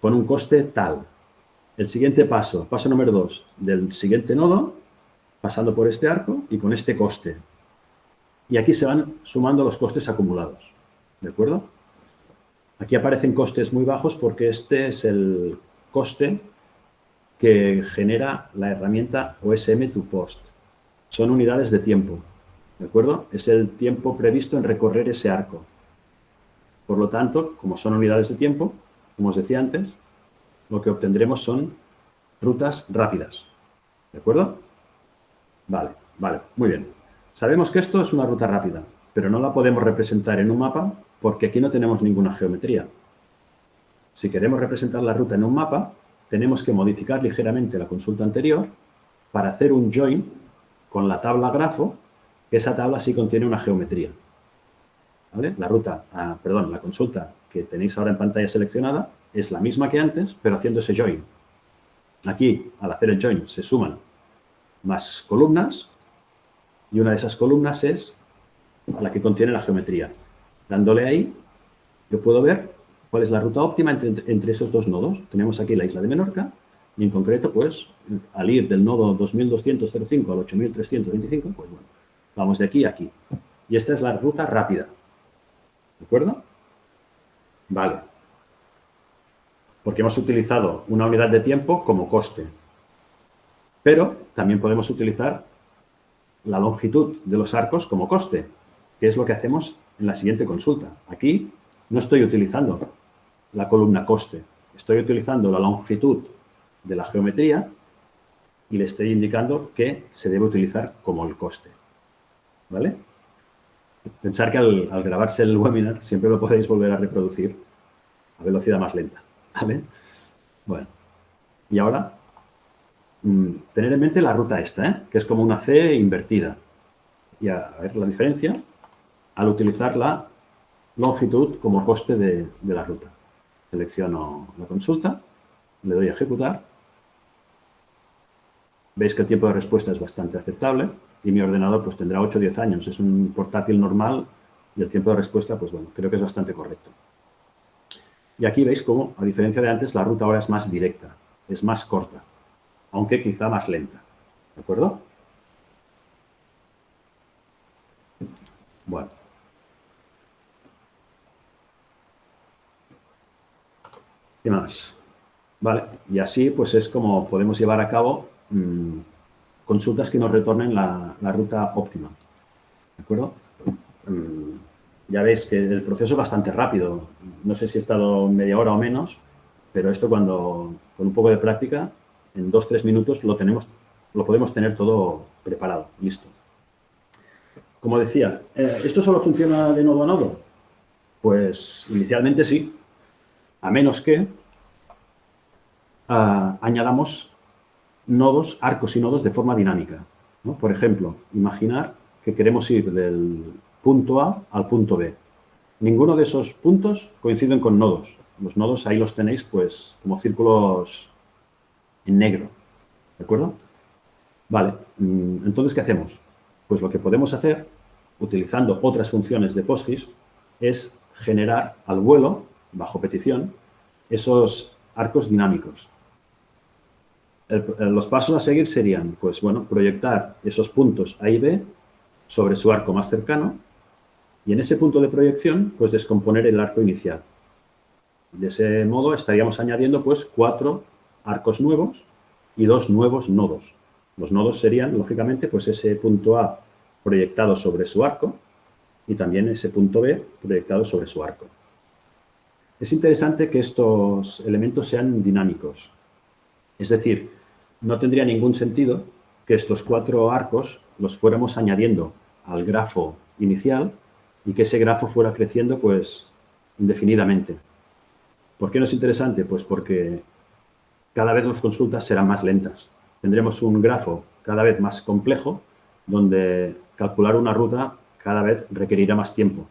con un coste tal. El siguiente paso, paso número 2, del siguiente nodo, pasando por este arco y con este coste. Y aquí se van sumando los costes acumulados, ¿de acuerdo? Aquí aparecen costes muy bajos porque este es el coste que genera la herramienta OSM to Post. Son unidades de tiempo, ¿de acuerdo? Es el tiempo previsto en recorrer ese arco. Por lo tanto, como son unidades de tiempo, como os decía antes, lo que obtendremos son rutas rápidas. ¿De acuerdo? Vale, vale, muy bien. Sabemos que esto es una ruta rápida, pero no la podemos representar en un mapa porque aquí no tenemos ninguna geometría. Si queremos representar la ruta en un mapa, tenemos que modificar ligeramente la consulta anterior para hacer un join con la tabla grafo, que esa tabla sí contiene una geometría. La ruta, ah, perdón, la consulta que tenéis ahora en pantalla seleccionada es la misma que antes, pero haciendo ese join. Aquí, al hacer el join, se suman más columnas y una de esas columnas es la que contiene la geometría. Dándole ahí, yo puedo ver ¿Cuál es la ruta óptima entre, esos dos nodos? Tenemos aquí la isla de Menorca y en concreto, pues, al ir del nodo 2205 al 8325, pues bueno, vamos de aquí a aquí. Y esta es la ruta rápida. ¿De acuerdo? Vale. Porque hemos utilizado una unidad de tiempo como coste. Pero también podemos utilizar la longitud de los arcos como coste, que es lo que hacemos en la siguiente consulta. Aquí no estoy utilizando la columna coste. Estoy utilizando la longitud de la geometría y le estoy indicando que se debe utilizar como el coste. ¿Vale? Pensar que al, grabarse el webinar siempre lo podéis volver a reproducir a velocidad más lenta. ¿Vale? Bueno, y ahora tener en mente la ruta esta, ¿eh? que es como una C invertida. Y a, ver la diferencia al utilizar la longitud como coste de la ruta. Selecciono la consulta, le doy a ejecutar. Veis que el tiempo de respuesta es bastante aceptable y mi ordenador pues tendrá 8 o 10 años. Es un portátil normal Y el tiempo de respuesta, pues bueno, creo que es bastante correcto. Y aquí veis cómo, a diferencia de antes, la ruta ahora es más directa, es más corta, aunque quizá más lenta. ¿De acuerdo? Bueno. ¿Qué más? Vale, y así pues es como podemos llevar a cabo mm, consultas que nos retornen la, ruta óptima. ¿De acuerdo? Mm, ya veis que el proceso es bastante rápido. No sé si he estado media hora o menos, pero esto cuando, con un poco de práctica, en dos, tres minutos lo, tenemos, lo podemos tener todo preparado, listo. Como decía, eh, ¿esto solo funciona de nodo a nodo? Pues inicialmente sí, a menos que ah, añadamos nodos, arcos y nodos de forma dinámica. Por ejemplo, imaginar que queremos ir del punto A al punto B. Ninguno de esos puntos coinciden con nodos. Los nodos ahí los tenéis pues como círculos en negro. ¿De acuerdo? Vale, mm, entonces, ¿qué hacemos? Pues lo que podemos hacer, utilizando otras funciones de PostGIS, es generar al vuelo, bajo petición, esos arcos dinámicos los pasos a seguir serían, pues bueno, proyectar esos puntos A y B sobre su arco más cercano y en ese punto de proyección, pues descomponer el arco inicial. De ese modo estaríamos añadiendo pues cuatro arcos nuevos y dos nuevos nodos. Los nodos serían, lógicamente, pues ese punto A proyectado sobre su arco y también ese punto B proyectado sobre su arco. Es interesante que estos elementos sean dinámicos. Es decir, no tendría ningún sentido que estos cuatro arcos los fuéramos añadiendo al grafo inicial y que ese grafo fuera creciendo pues indefinidamente. ¿Por qué no es interesante? Pues porque cada vez las consultas serán más lentas. Tendremos un grafo cada vez más complejo donde calcular una ruta cada vez requerirá más tiempo.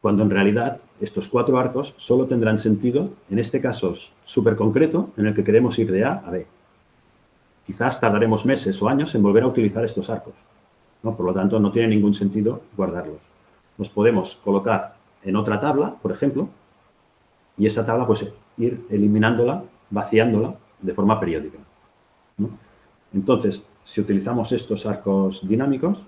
Cuando en realidad estos cuatro arcos solo tendrán sentido en este caso súper concreto en el que queremos ir de A a B. Quizás tardaremos meses o años en volver a utilizar estos arcos. ¿no? Por lo tanto, no tiene ningún sentido guardarlos. Los podemos colocar en otra tabla, por ejemplo, y esa tabla, pues, ir eliminándola, vaciándola de forma periódica. Entonces, si utilizamos estos arcos dinámicos,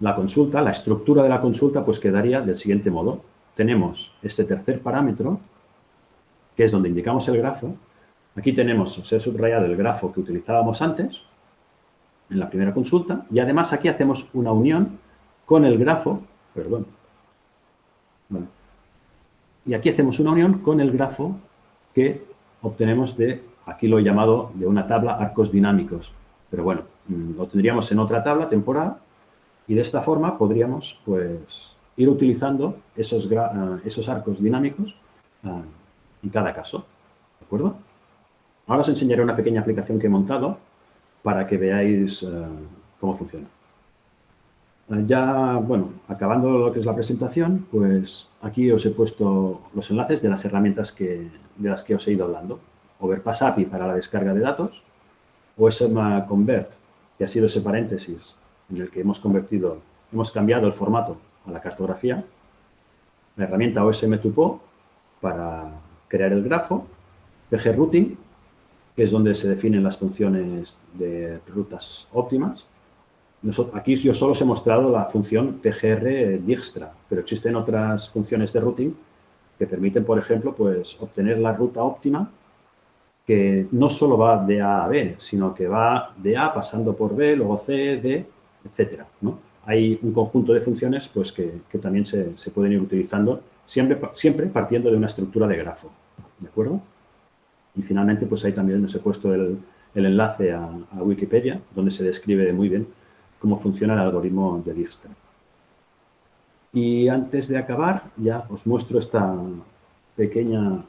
la consulta, la estructura de la consulta, pues quedaría del siguiente modo. Tenemos este tercer parámetro, que es donde indicamos el grafo, Aquí tenemos, os he subrayado el grafo que utilizábamos antes, en la primera consulta, y además aquí hacemos una unión con el grafo, perdón, y aquí hacemos una unión con el grafo que obtenemos de, aquí lo he llamado de una tabla arcos dinámicos, pero bueno, mm, lo tendríamos en otra tabla temporal y de esta forma podríamos pues ir utilizando esos, ah, esos arcos dinámicos ah, en cada caso, ¿de acuerdo? Ahora os enseñaré una pequeña aplicación que he montado para que veáis eh, cómo funciona. Eh, ya, bueno, acabando lo que es la presentación, pues aquí os he puesto los enlaces de las herramientas que, de las que os he ido hablando. Overpass API para la descarga de datos, OSM Convert, que ha sido ese paréntesis en el que hemos convertido, hemos cambiado el formato a la cartografía, la herramienta OSM Tupo para crear el grafo, PG Routing que es donde se definen las funciones de rutas óptimas. Aquí yo solo os he mostrado la función TGR Dijkstra, pero existen otras funciones de routing que permiten, por ejemplo, pues, obtener la ruta óptima que no solo va de A a B, sino que va de A pasando por B, luego C, D, etcétera. Hay un conjunto de funciones pues, que, también se, se, pueden ir utilizando, siempre, siempre partiendo de una estructura de grafo. ¿De acuerdo? Y finalmente, pues ahí también os he puesto el, enlace a, Wikipedia, donde se describe muy bien cómo funciona el algoritmo de Dijkstra. Y antes de acabar, ya os muestro esta pequeña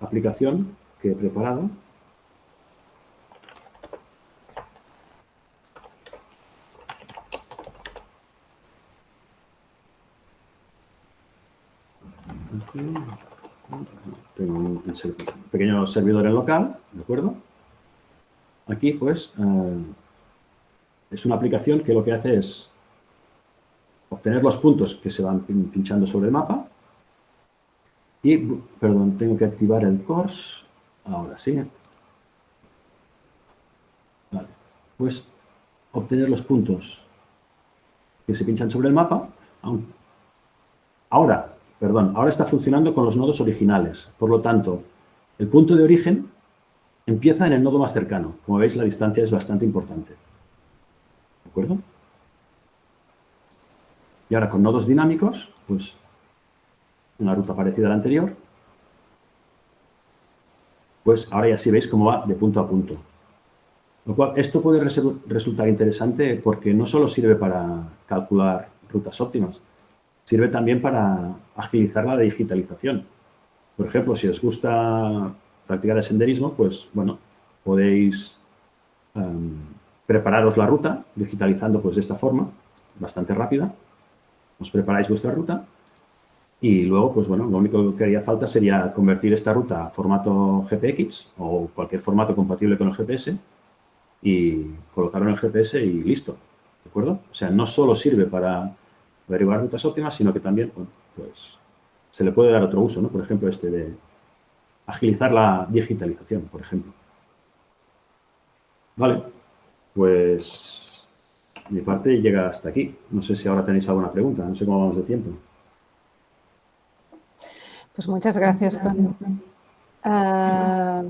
aplicación que he preparado. Tengo un, pequeño servidor en local, ¿de acuerdo? Aquí, pues, eh, es una aplicación que lo que hace es obtener los puntos que se van pinchando sobre el mapa. Y, perdón, tengo que activar el course. Ahora sí. Vale. Pues obtener los puntos que se pinchan sobre el mapa. Ahora, perdón, ahora está funcionando con los nodos originales. Por lo tanto, el punto de origen empieza en el nodo más cercano. Como veis, la distancia es bastante importante. Y ahora con nodos dinámicos, pues una ruta parecida a la anterior, pues ahora ya sí veis cómo va de punto a punto. Lo cual, esto puede resultar interesante porque no solo sirve para calcular rutas óptimas, sirve también para agilizar la digitalización. Por ejemplo, si os gusta practicar el senderismo, pues, bueno, podéis em, prepararos la ruta digitalizando pues de esta forma, bastante rápida. Os preparáis vuestra ruta y luego, pues bueno, lo único que haría falta sería convertir esta ruta a formato GPX o cualquier formato compatible con el GPS y colocarlo en el GPS y listo, ¿de acuerdo? O sea, no solo sirve para averiguar rutas óptimas, sino que también, pues se le puede dar otro uso, ¿no? Por ejemplo, este de agilizar la digitalización, por ejemplo. Vale, pues mi parte llega hasta aquí. No sé si ahora tenéis alguna pregunta, no sé cómo vamos de tiempo. Pues muchas gracias, Tony. Ah,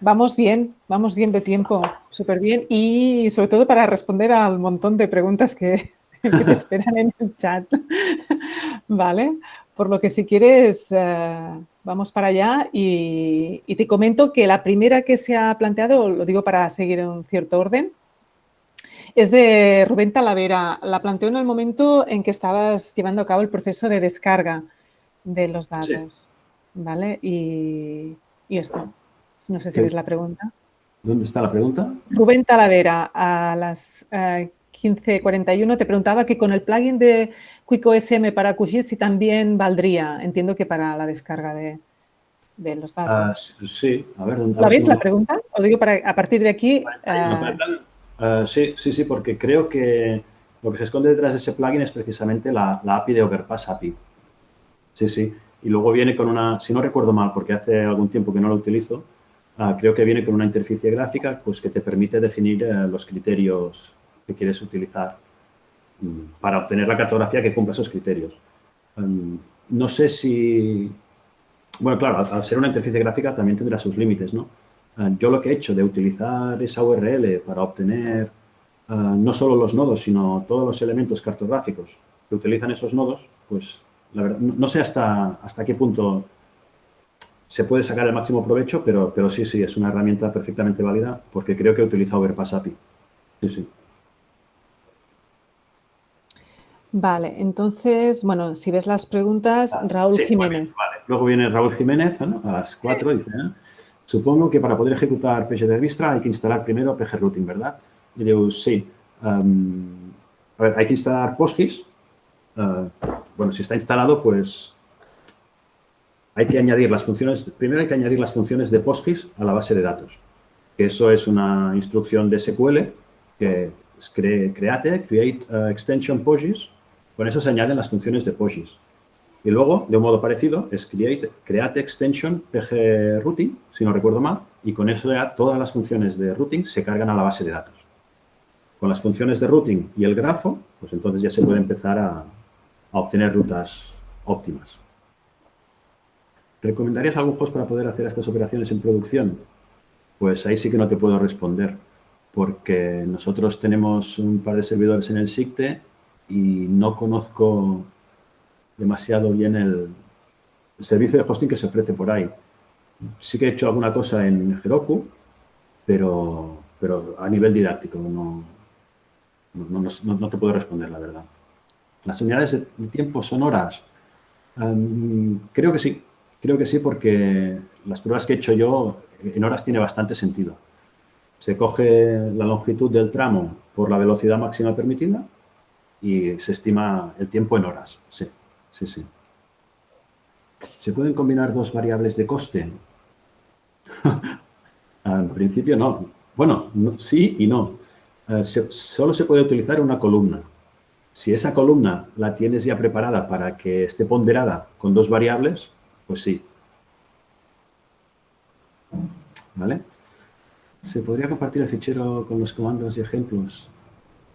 Vamos bien, vamos bien de tiempo, súper bien. Y sobre todo para responder al montón de preguntas que, te esperan en el chat. ¿Vale? Por lo que si quieres, eh, vamos para allá y, te comento que la primera que se ha planteado, lo digo para seguir en cierto orden, es de Rubén Talavera. La planteó en el momento en que estabas llevando a cabo el proceso de descarga de los datos. ¿Vale? Y, y esto. No sé si ves la pregunta. ¿Dónde está la pregunta? Rubén Talavera, a las 15.41, eh, te preguntaba que con el plugin de QuickOSM para QGIS si también valdría, entiendo que para la descarga de, los datos. Ah, sí, a ver. ¿La ves la pregunta? Os digo para a partir de aquí... ah, sí, sí, sí, porque creo que lo que se esconde detrás de ese plugin es precisamente la, API de Overpass API. Sí, sí. Y luego viene con una, si no recuerdo mal, porque hace algún tiempo que no lo utilizo, Ah, creo que viene con una interfaz gráfica pues, que te permite definir eh, los criterios que quieres utilizar mm, para obtener la cartografía que cumpla esos criterios. Em, no sé si... Bueno, claro, al, ser una interfaz gráfica también tendrá sus límites, ¿no? Em, yo lo que he hecho de utilizar esa URL para obtener eh, no solo los nodos, sino todos los elementos cartográficos que utilizan esos nodos, pues la verdad, no, sé hasta, hasta qué punto se puede sacar el máximo provecho, pero, pero sí, sí, es una herramienta perfectamente válida porque creo que utiliza Overpass API. Sí, sí. Vale, entonces, bueno, si ves las preguntas, ah, Raúl Jiménez. Vale. Luego viene Raúl Jiménez a las 4 dice, ¿eh? Supongo que para poder ejecutar de Vistra hay que instalar primero pgrouting, ¿verdad? Y digo, sí. Em, a ver, hay que instalar PostGIS. Eh, bueno, si está instalado, pues hay que añadir las funciones, primero hay que añadir las funciones de PostGIS a la base de datos. Eso es una instrucción de SQL que es create, create uh, extension PostGIS. Con eso se añaden las funciones de PostGIS. Y luego, de un modo parecido, es create, create extension pg routing, si no recuerdo mal, y con eso ya todas las funciones de routing se cargan a la base de datos. Con las funciones de routing y el grafo, pues entonces ya se puede empezar a obtener rutas óptimas. ¿Recomendarías algún host para poder hacer estas operaciones en producción? Pues ahí sí que no te puedo responder, porque nosotros tenemos un par de servidores en el SICTE y no conozco demasiado bien el, servicio de hosting que se ofrece por ahí. Sí que he hecho alguna cosa en Heroku, pero, pero a nivel didáctico no, no, te puedo responder, la verdad. ¿Las unidades de tiempo son horas? creo que sí, Creo que sí, porque las pruebas que he hecho yo en horas tiene bastante sentido. Se coge la longitud del tramo por la velocidad máxima permitida y se estima el tiempo en horas. Sí, sí, sí. ¿Se pueden combinar dos variables de coste? en principio no. Bueno, sí y no. Eh, solo se puede utilizar una columna. Si esa columna la tienes ya preparada para que esté ponderada con dos variables, pues sí. ¿Vale? ¿Se podría compartir el fichero con los comandos y ejemplos?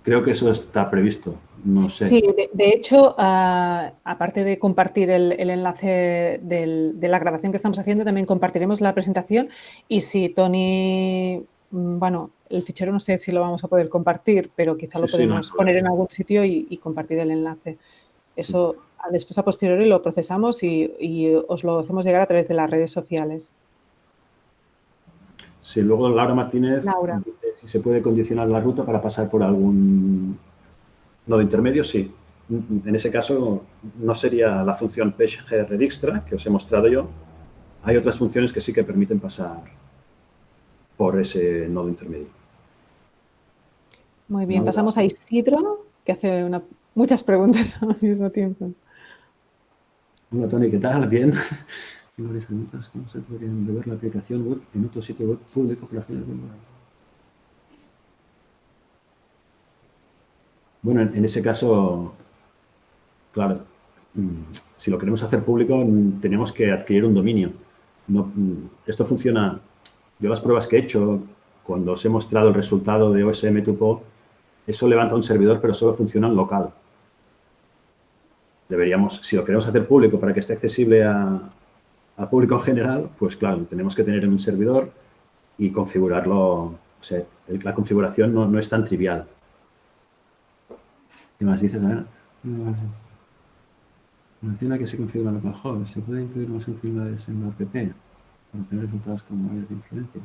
Creo que eso está previsto, no sé. Sí, de, hecho, ah, aparte de compartir el, enlace de la grabación que estamos haciendo, también compartiremos la presentación y si Tony, mm, bueno, el fichero no sé si lo vamos a poder compartir, pero quizá lo podemos poner en algún sitio y, compartir el enlace. Eso después a posteriori lo procesamos y os lo hacemos llegar a través de las redes sociales. Si luego Laura Martínez si se puede condicionar la ruta para pasar por algún nodo intermedio, sí. En ese caso no sería la función PageGRDixtra que os he mostrado yo. Hay otras funciones que sí que permiten pasar por ese nodo intermedio. Muy bien, pasamos a Isidro, que hace muchas preguntas al mismo tiempo. Hola Tony, ¿qué tal? Bien varias preguntas. ¿Cómo se podrían ver la aplicación web en otro sitio web público para fines de Bueno, en, ese caso, claro, mm, si lo queremos hacer público, mm, tenemos que adquirir un dominio. No, mm, esto funciona, yo las pruebas que he hecho, cuando os he mostrado el resultado de OSM Tupo, eso levanta un servidor, pero solo funciona en local. Deberíamos, si lo queremos hacer público para que esté accesible a, público en general, pues claro, tenemos que tener en un servidor y configurarlo, o sea, la configuración no, es tan trivial. ¿Qué más dices? Menciona que se configura local ¿Se puede incluir más funcionalidades en la app para tener resultados con mayor influencia?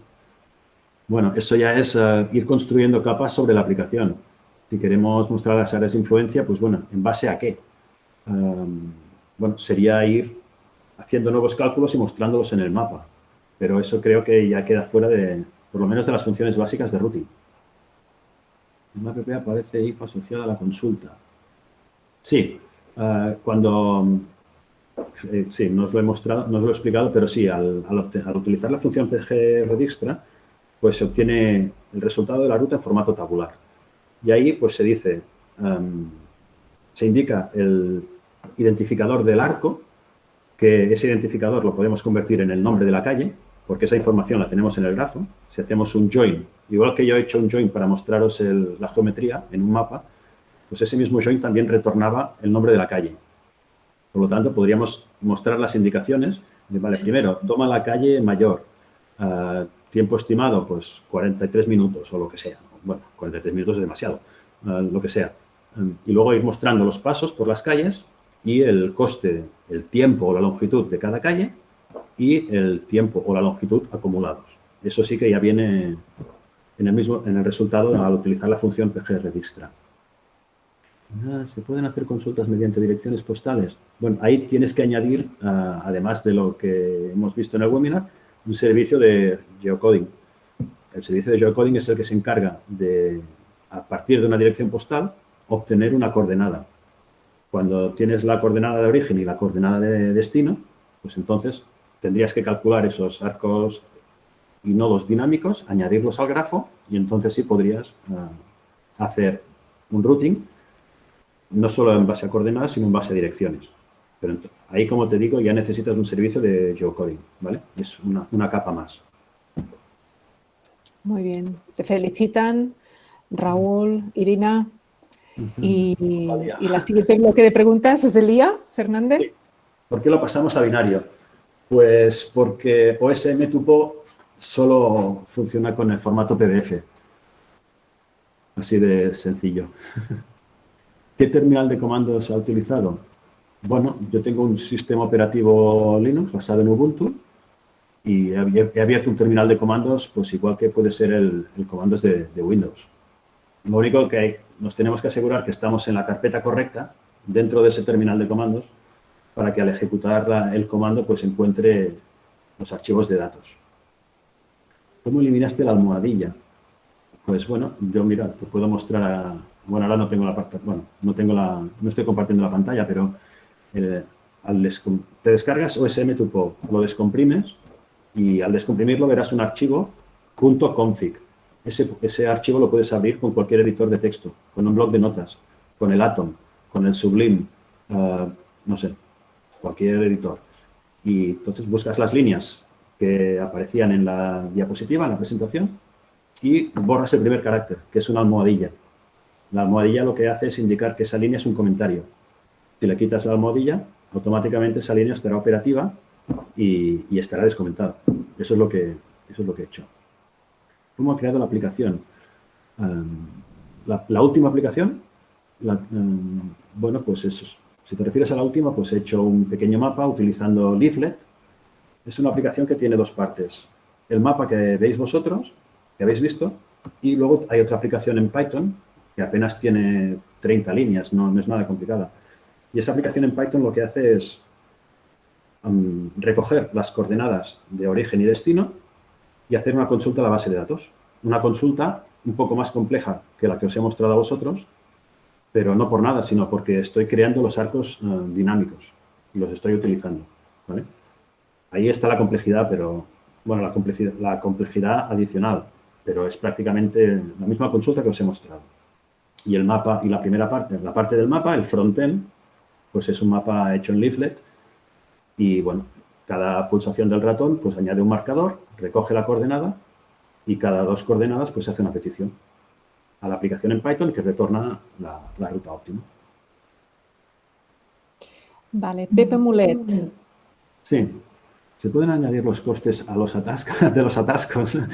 Bueno, eso ya es eh, ir construyendo capas sobre la aplicación. Si queremos mostrar las áreas de influencia, pues bueno, ¿en base a qué? bueno, sería ir haciendo nuevos cálculos y mostrándolos en el mapa. Pero eso creo que ya queda fuera de, por lo menos de las funciones básicas de routing. En la app aparece if asociada a la consulta. Sí, eh, cuando... Eh, sí, no os lo he mostrado, no os lo he explicado, pero sí, al, utilizar la función pgredixtra, pues se obtiene el resultado de la ruta en formato tabular. Y ahí, pues se dice, em, se indica el identificador del arco que ese identificador lo podemos convertir en el nombre de la calle, porque esa información la tenemos en el grafo. Si hacemos un join, igual que yo he hecho un join para mostraros la geometría en un mapa, pues ese mismo join también retornaba el nombre de la calle. Por lo tanto, podríamos mostrar las indicaciones. De, vale, primero, toma la calle mayor. Ah, tiempo estimado, pues 43 minutos o lo que sea. Bueno, 43 minutos es demasiado, ah, lo que sea. y luego ir mostrando los pasos por las calles y el coste, el tiempo o la longitud de cada calle y el tiempo o la longitud acumulados. Eso sí que ya viene en el, mismo, en el resultado al utilizar la función pgredixtra. ¿Se pueden hacer consultas mediante direcciones postales? Bueno, ahí tienes que añadir, ah, además de lo que hemos visto en el webinar, un servicio de geocoding. El servicio de geocoding es el que se encarga de, a partir de una dirección postal, obtener una coordenada cuando tienes la coordenada de origen y la coordenada de destino, pues entonces tendrías que calcular esos arcos y nodos dinámicos, añadirlos al grafo y entonces sí podrías ah, hacer un routing, no solo en base a coordenadas, sino en base a direcciones. Pero ahí, como te digo, ya necesitas un servicio de geocoding, ¿vale? Es una, una capa más. Muy bien. Te felicitan Raúl, Irina, y, la siguiente bloque de preguntas es de Lía Fernández. ¿Por qué lo pasamos a binario? Pues porque OSM Tupo solo funciona con el formato PDF. Así de sencillo. ¿Qué terminal de comandos ha utilizado? Bueno, yo tengo un sistema operativo Linux basado en Ubuntu y he abierto un terminal de comandos, pues igual que puede ser el, comandos de, Windows. Lo único que hay, nos tenemos que asegurar que estamos en la carpeta correcta dentro de ese terminal de comandos para que al ejecutar el comando pues encuentre los archivos de datos. ¿Cómo eliminaste la almohadilla? Pues bueno, yo mira, te puedo mostrar, bueno, ahora no tengo la bueno, no tengo la, no estoy compartiendo la pantalla, pero eh, te descargas OSM Tupo, lo descomprimes y al descomprimirlo verás un archivo .config. Ese, archivo lo puedes abrir con cualquier editor de texto, con un blog de notas, con el Atom, con el Sublime, eh, no sé, cualquier editor, y entonces buscas las líneas que aparecían en la diapositiva, en la presentación, y borras el primer carácter, que es una almohadilla. La almohadilla lo que hace es indicar que esa línea es un comentario. Si le quitas la almohadilla, automáticamente esa línea estará operativa y, estará descomentada. Eso es, lo que, eso es lo que he hecho. ¿Cómo ha creado la aplicación? la, última aplicación, bueno, pues eso, si te refieres a la última, pues he hecho un pequeño mapa utilizando Leaflet. Es una aplicación que tiene dos partes. El mapa que veis vosotros, que habéis visto, y luego hay otra aplicación en Python que apenas tiene 30 líneas, no, es nada complicada. Y esa aplicación en Python lo que hace es recoger las coordenadas de origen y destino y hacer una consulta a la base de datos. Una consulta un poco más compleja que la que os he mostrado a vosotros, pero no por nada, sino porque estoy creando los arcos eh, dinámicos y los estoy utilizando. Ahí está la complejidad, pero, bueno, la complejidad, la complejidad adicional, pero es prácticamente la misma consulta que os he mostrado. Y el mapa, y la primera parte, la parte del mapa, el frontend, pues es un mapa hecho en Leaflet y, bueno, cada pulsación del ratón pues añade un marcador, recoge la coordenada y cada dos coordenadas pues se hace una petición a la aplicación en Python que retorna la, ruta óptima. Vale, Pepe Mulet. Sí, ¿se pueden añadir los costes a los atascos, de los atascos?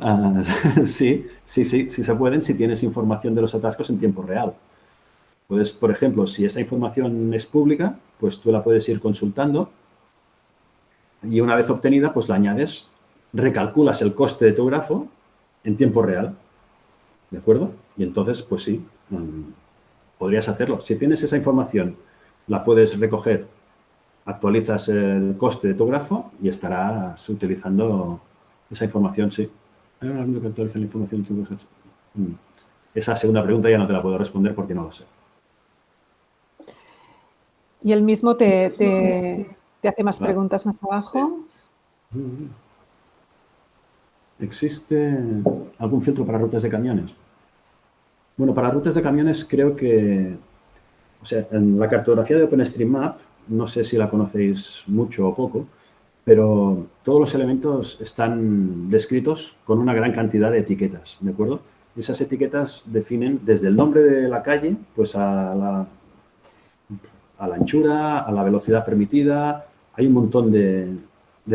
Ah, sí, sí, sí, sí se pueden si tienes información de los atascos en tiempo real. Puedes, por ejemplo, si esa información es pública, pues tú la puedes ir consultando y una vez obtenida, pues la añades, recalculas el coste de tu grafo en tiempo real, ¿de acuerdo? Y entonces, pues sí, mm, podrías hacerlo. Si tienes esa información, la puedes recoger, actualizas el coste de tu grafo y estarás utilizando esa información, sí. ¿Hay un que actualiza la información? Mm. Esa segunda pregunta ya no te la puedo responder porque no lo sé. Y el mismo te, te hace más preguntas más abajo. ¿Existe algún filtro para rutas de camiones? Bueno, para rutas de camiones creo que, o sea, en la cartografía de OpenStreetMap, no sé si la conocéis mucho o poco, pero todos los elementos están descritos con una gran cantidad de etiquetas, ¿de acuerdo? Esas etiquetas definen desde el nombre de la calle, pues a la, a la anchura, a la velocidad permitida, hay un montón de,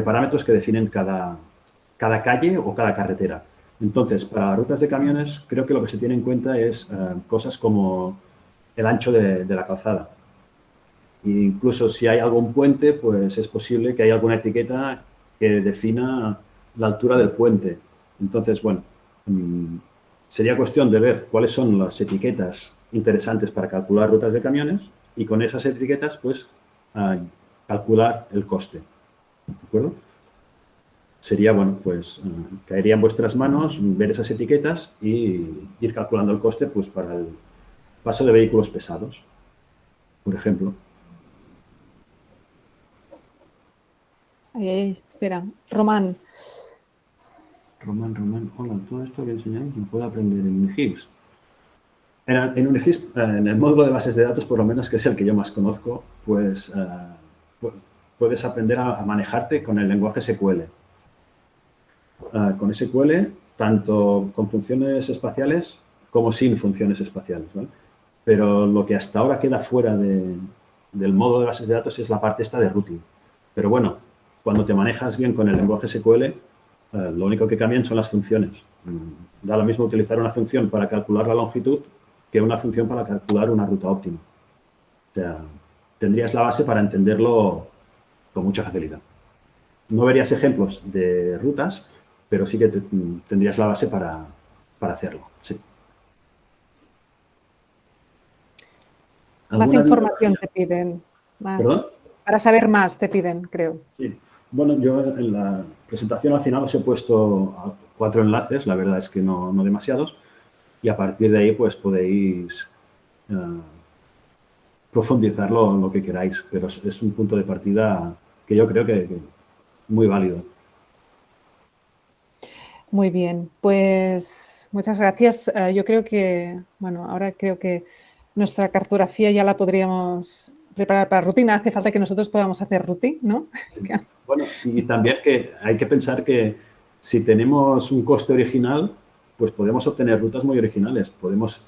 parámetros que definen cada, cada, calle o cada carretera. Entonces, para rutas de camiones, creo que lo que se tiene en cuenta es eh, cosas como el ancho de, la calzada. Incluso si hay algún puente, pues es posible que haya alguna etiqueta que defina la altura del puente. Entonces, bueno, mm, sería cuestión de ver cuáles son las etiquetas interesantes para calcular rutas de camiones y con esas etiquetas, pues, calcular el coste. ¿De acuerdo? Sería, bueno, pues eh, caería en vuestras manos ver esas etiquetas y ir calculando el coste pues para el paso de vehículos pesados, por ejemplo. Ay, espera. Román. Román, Román. Hola, todo esto que enseñáis lo puedo aprender en Unigis. En, en eh, en el módulo de bases de datos, por lo menos, que es el que yo más conozco, pues eh, puedes aprender a, manejarte con el lenguaje SQL. Ah, con SQL, tanto con funciones espaciales como sin funciones espaciales. Pero lo que hasta ahora queda fuera del modo de bases de datos es la parte esta de routing. Pero bueno, cuando te manejas bien con el lenguaje SQL, eh, lo único que cambian son las funciones. Mm, da lo mismo utilizar una función para calcular la longitud que una función para calcular una ruta óptima. O sea, tendrías la base para entenderlo con mucha facilidad. No verías ejemplos de rutas, pero sí que tendrías la base para, hacerlo. Más información te piden. Para saber más te piden, creo. Sí. Bueno, yo en la presentación al final os he puesto cuatro enlaces, la verdad es que no, demasiados, y a partir de ahí pues podéis eh, profundizarlo en lo que queráis, pero es, un punto de partida que yo creo que, muy válido. Muy bien, pues muchas gracias. Eh, yo creo que, bueno, ahora creo que nuestra cartografía ya la podríamos preparar para rutina. Hace falta que nosotros podamos hacer rutina, ¿no? Bueno, y también que hay que pensar que si tenemos un coste original, pues podemos obtener rutas muy originales. Podemos,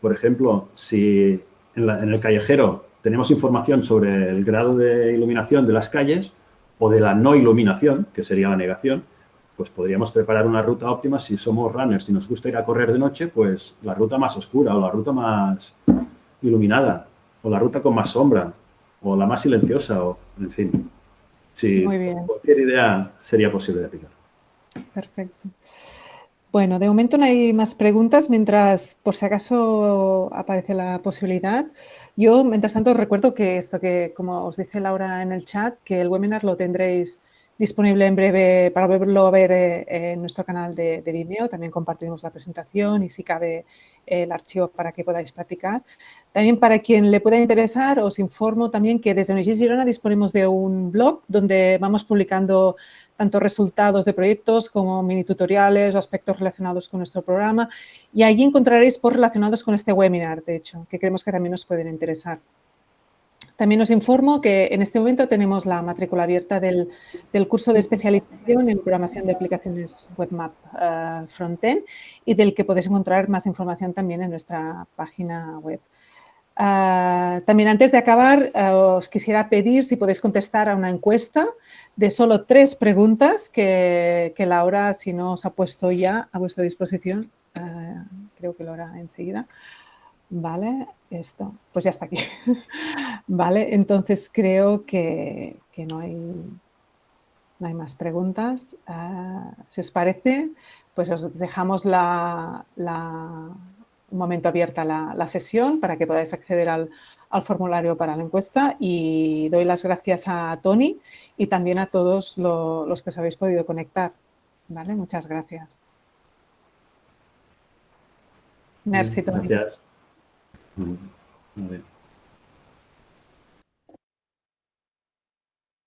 por ejemplo, si en, en el callejero tenemos información sobre el grado de iluminación de las calles o de la no iluminación, que sería la negación, pues podríamos preparar una ruta óptima si somos runners, si nos gusta ir a correr de noche, pues la ruta más oscura o la ruta más iluminada o la ruta con más sombra o la más silenciosa o, en fin, si cualquier idea sería posible de aplicar. Perfecto. Bueno, de momento no hay más preguntas, mientras por si acaso aparece la posibilidad. Yo, mientras tanto, recuerdo que esto que, como os dice Laura en el chat, que el webinar lo tendréis disponible en breve para verlo ver eh, en nuestro canal de, Vimeo. También compartiremos la presentación y si cabe el archivo para que podáis practicar. También para quien le pueda interesar, os informo también que desde Unisys Girona disponemos de un blog donde vamos publicando tanto resultados de proyectos como mini tutoriales o aspectos relacionados con nuestro programa y allí encontraréis por relacionados con este webinar, de hecho, que creemos que también os pueden interesar. También os informo que en este momento tenemos la matrícula abierta del, curso de especialización en programación de aplicaciones WebMap uh, Frontend y del que podéis encontrar más información también en nuestra página web. Ah, también antes de acabar, ah, os quisiera pedir si podéis contestar a una encuesta de solo tres preguntas que, que Laura, si no os ha puesto ya a vuestra disposición, creo que lo hará enseguida. Vale, esto, pues ya está aquí. vale, entonces creo que, no, hay, no hay más preguntas. Ah, si os parece, pues os dejamos la, un momento abierta la, sesión para que podáis acceder al, formulario para la encuesta y doy las gracias a Tony y también a todos los que os habéis podido conectar. ¿Vale? Muchas gracias. Merci, Tony. Gracias. Muy bien.